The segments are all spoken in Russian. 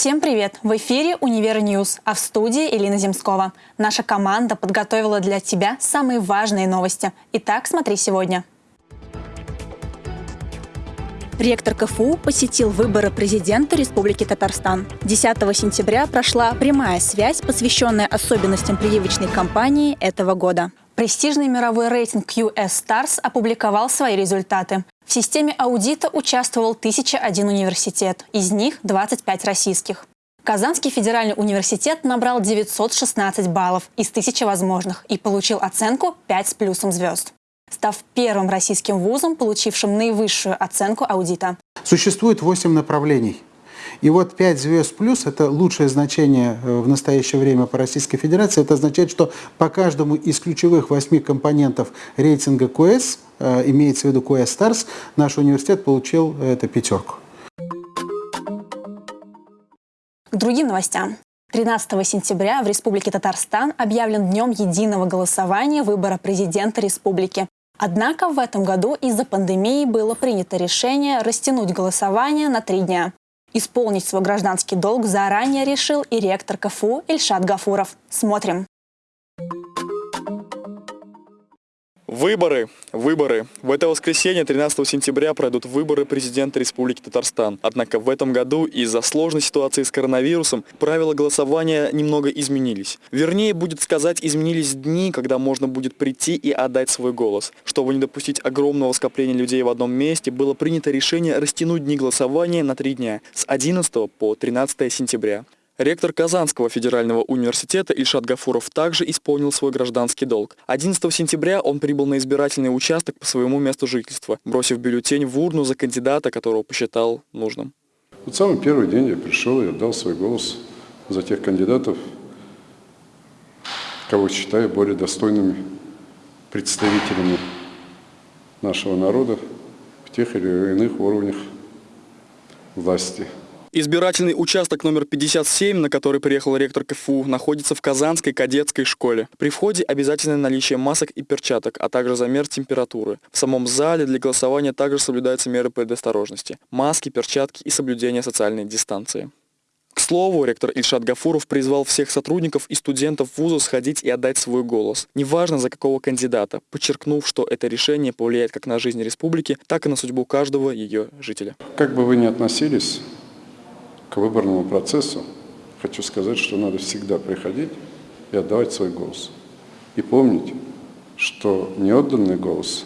Всем привет! В эфире «Универ News», а в студии Элина Земскова. Наша команда подготовила для тебя самые важные новости. Итак, смотри сегодня. Ректор КФУ посетил выборы президента Республики Татарстан. 10 сентября прошла прямая связь, посвященная особенностям прививочной кампании этого года. Престижный мировой рейтинг QS Stars опубликовал свои результаты. В системе аудита участвовал 1001 университет, из них 25 российских. Казанский федеральный университет набрал 916 баллов из 1000 возможных и получил оценку 5 с плюсом звезд став первым российским вузом, получившим наивысшую оценку аудита. Существует 8 направлений. И вот 5 звезд плюс – это лучшее значение э, в настоящее время по Российской Федерации. Это означает, что по каждому из ключевых 8 компонентов рейтинга QS, э, имеется в виду QS Stars, наш университет получил э, эту пятерку. К другим новостям. 13 сентября в Республике Татарстан объявлен днем единого голосования выбора президента республики. Однако в этом году из-за пандемии было принято решение растянуть голосование на три дня. Исполнить свой гражданский долг заранее решил и ректор КФУ Ильшат Гафуров. Смотрим. Выборы, выборы. В это воскресенье, 13 сентября, пройдут выборы президента Республики Татарстан. Однако в этом году из-за сложной ситуации с коронавирусом правила голосования немного изменились. Вернее, будет сказать, изменились дни, когда можно будет прийти и отдать свой голос. Чтобы не допустить огромного скопления людей в одном месте, было принято решение растянуть дни голосования на три дня, с 11 по 13 сентября. Ректор Казанского федерального университета Ильшат Гафуров также исполнил свой гражданский долг. 11 сентября он прибыл на избирательный участок по своему месту жительства, бросив бюллетень в урну за кандидата, которого посчитал нужным. Вот самый первый день я пришел и отдал свой голос за тех кандидатов, кого считаю более достойными представителями нашего народа в тех или иных уровнях власти. Избирательный участок номер 57, на который приехал ректор КФУ, находится в Казанской кадетской школе. При входе обязательное наличие масок и перчаток, а также замер температуры. В самом зале для голосования также соблюдаются меры предосторожности. Маски, перчатки и соблюдение социальной дистанции. К слову, ректор Ильшат Гафуров призвал всех сотрудников и студентов вуза сходить и отдать свой голос. Неважно за какого кандидата, подчеркнув, что это решение повлияет как на жизнь республики, так и на судьбу каждого ее жителя. Как бы вы ни относились к выборному процессу, хочу сказать, что надо всегда приходить и отдавать свой голос. И помнить, что неотданный голос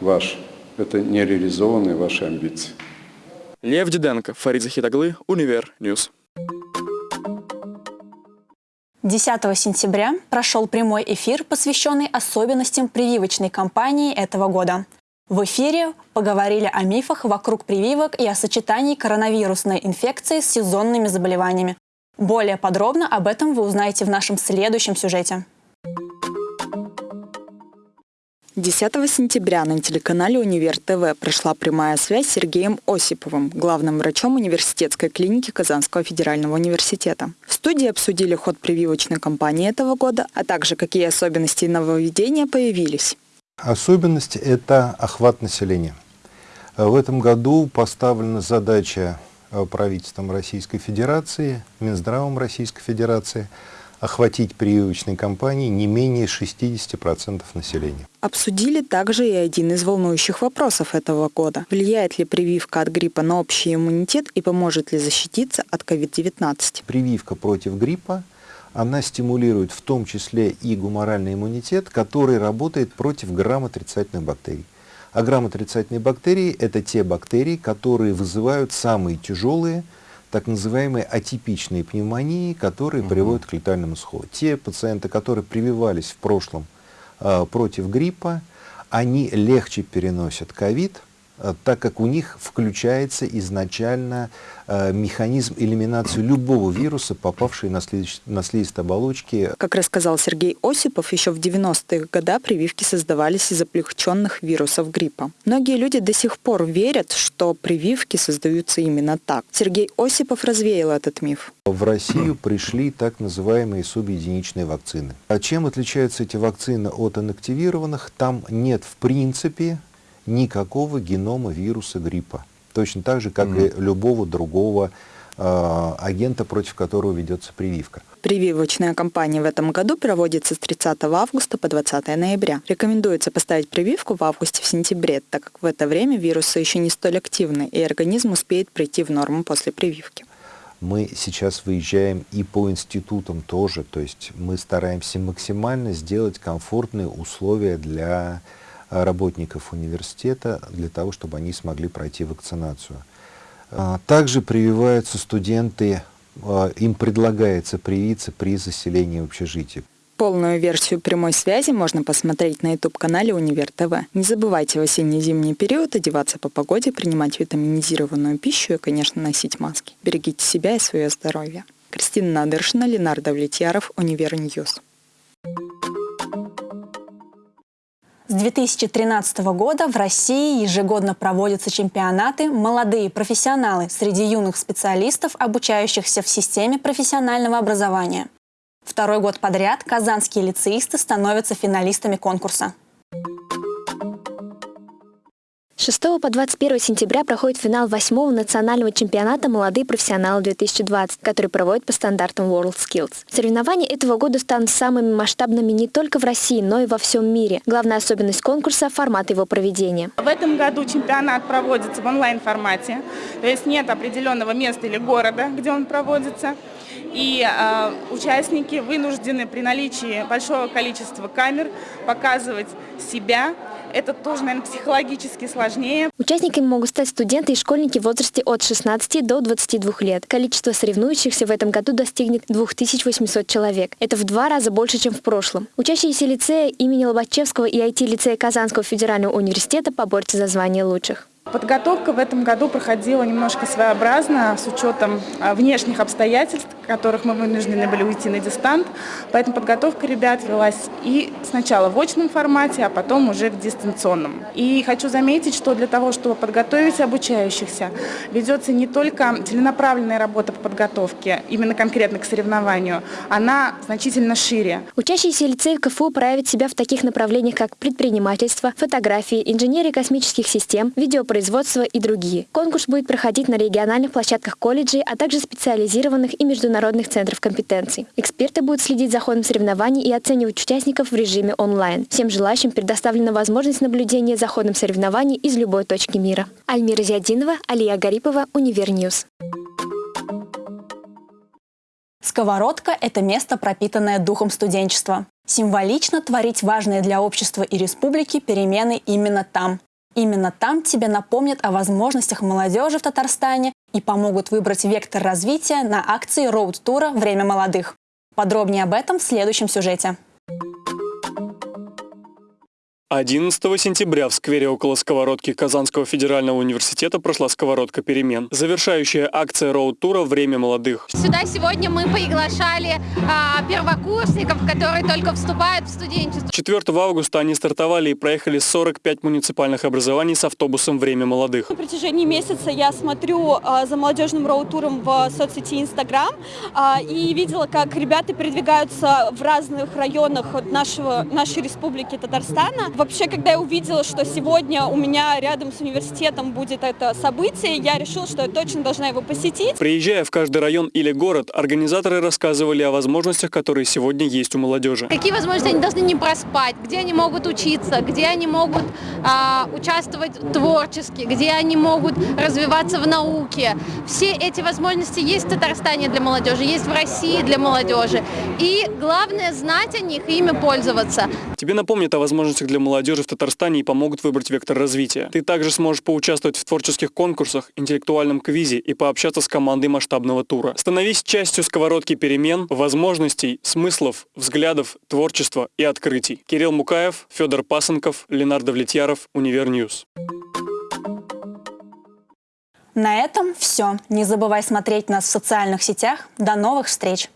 ваш – это нереализованные ваши амбиции. Лев Диденко, Фарид Захитаглы, Универ News. 10 сентября прошел прямой эфир, посвященный особенностям прививочной кампании этого года. В эфире поговорили о мифах вокруг прививок и о сочетании коронавирусной инфекции с сезонными заболеваниями. Более подробно об этом вы узнаете в нашем следующем сюжете. 10 сентября на телеканале «Универ ТВ» прошла прямая связь с Сергеем Осиповым, главным врачом университетской клиники Казанского федерального университета. В студии обсудили ход прививочной кампании этого года, а также какие особенности и нововведения появились. Особенность – это охват населения. В этом году поставлена задача э, правительством Российской Федерации, Минздравом Российской Федерации охватить прививочной кампанией не менее 60% населения. Обсудили также и один из волнующих вопросов этого года. Влияет ли прививка от гриппа на общий иммунитет и поможет ли защититься от COVID-19? Прививка против гриппа – она стимулирует в том числе и гуморальный иммунитет, который работает против грамотрицательных бактерий. А грамотрицательные бактерии – это те бактерии, которые вызывают самые тяжелые, так называемые атипичные пневмонии, которые угу. приводят к летальному исходу. Те пациенты, которые прививались в прошлом э, против гриппа, они легче переносят ковид, так как у них включается изначально э, механизм элиминации любого вируса, попавший на, слиз, на слизистые оболочки. Как рассказал Сергей Осипов, еще в 90-е годы прививки создавались из облегченных вирусов гриппа. Многие люди до сих пор верят, что прививки создаются именно так. Сергей Осипов развеял этот миф. В Россию пришли так называемые субъединичные вакцины. А чем отличаются эти вакцины от инактивированных? Там нет в принципе никакого генома вируса гриппа. Точно так же, как mm -hmm. и любого другого э, агента, против которого ведется прививка. Прививочная кампания в этом году проводится с 30 августа по 20 ноября. Рекомендуется поставить прививку в августе-сентябре, так как в это время вирусы еще не столь активны, и организм успеет прийти в норму после прививки. Мы сейчас выезжаем и по институтам тоже, то есть мы стараемся максимально сделать комфортные условия для работников университета, для того, чтобы они смогли пройти вакцинацию. А, также прививаются студенты, а, им предлагается привиться при заселении в общежитие. Полную версию прямой связи можно посмотреть на YouTube-канале Универ ТВ. Не забывайте в осенне-зимний период одеваться по погоде, принимать витаминизированную пищу и, конечно, носить маски. Берегите себя и свое здоровье. Кристина Надыршина, Ленар Довлетьяров, Универ News. С 2013 года в России ежегодно проводятся чемпионаты «Молодые профессионалы» среди юных специалистов, обучающихся в системе профессионального образования. Второй год подряд казанские лицеисты становятся финалистами конкурса. 6 по 21 сентября проходит финал 8 национального чемпионата «Молодые профессионалы-2020», который проводит по стандартам WorldSkills. Соревнования этого года станут самыми масштабными не только в России, но и во всем мире. Главная особенность конкурса – формат его проведения. В этом году чемпионат проводится в онлайн-формате, то есть нет определенного места или города, где он проводится. И э, участники вынуждены при наличии большого количества камер показывать себя, это тоже, наверное, психологически сложнее. Участниками могут стать студенты и школьники в возрасте от 16 до 22 лет. Количество соревнующихся в этом году достигнет 2800 человек. Это в два раза больше, чем в прошлом. Учащиеся лицея имени Лобачевского и IT-лицея Казанского федерального университета поборются за звание лучших. Подготовка в этом году проходила немножко своеобразно, с учетом а, внешних обстоятельств, которых мы вынуждены были уйти на дистант. Поэтому подготовка ребят велась и сначала в очном формате, а потом уже в дистанционном. И хочу заметить, что для того, чтобы подготовить обучающихся, ведется не только целенаправленная работа по подготовке, именно конкретно к соревнованию, она значительно шире. Учащиеся лицеев КФУ проявят себя в таких направлениях, как предпринимательство, фотографии, инженерия космических систем, видеопроизводство, производства и другие. Конкурс будет проходить на региональных площадках колледжей, а также специализированных и международных центров компетенций. Эксперты будут следить за ходом соревнований и оценивать участников в режиме онлайн. Всем желающим предоставлена возможность наблюдения за ходом соревнований из любой точки мира. Альмира Зиадинова, Алия Гарипова, Универ News. Сковородка – это место, пропитанное духом студенчества. Символично творить важные для общества и республики перемены именно там. Именно там тебе напомнят о возможностях молодежи в Татарстане и помогут выбрать вектор развития на акции роуд-тура «Время молодых». Подробнее об этом в следующем сюжете. 11 сентября в сквере около сковородки Казанского федерального университета прошла сковородка перемен. Завершающая акция роуд-тура «Время молодых». Сюда сегодня мы приглашали а, первокурсников, которые только вступают в студенчество. 4 августа они стартовали и проехали 45 муниципальных образований с автобусом «Время молодых». На протяжении месяца я смотрю а, за молодежным роуд-туром в соцсети Инстаграм а, и видела, как ребята передвигаются в разных районах нашего, нашей республики Татарстана. Вообще, когда я увидела, что сегодня у меня рядом с университетом будет это событие, я решила, что я точно должна его посетить. Приезжая в каждый район или город, организаторы рассказывали о возможностях, которые сегодня есть у молодежи. Какие возможности они должны не проспать, где они могут учиться, где они могут а, участвовать творчески, где они могут развиваться в науке. Все эти возможности есть в Татарстане для молодежи, есть в России для молодежи. И главное знать о них и ими пользоваться. Тебе напомнят о возможностях для молодежи в Татарстане и помогут выбрать вектор развития. Ты также сможешь поучаствовать в творческих конкурсах, интеллектуальном квизе и пообщаться с командой масштабного тура. Становись частью сковородки перемен, возможностей, смыслов, взглядов, творчества и открытий. Кирилл Мукаев, Федор Пасынков, Ленар Довлетьяров, Универ News. На этом все. Не забывай смотреть нас в социальных сетях. До новых встреч!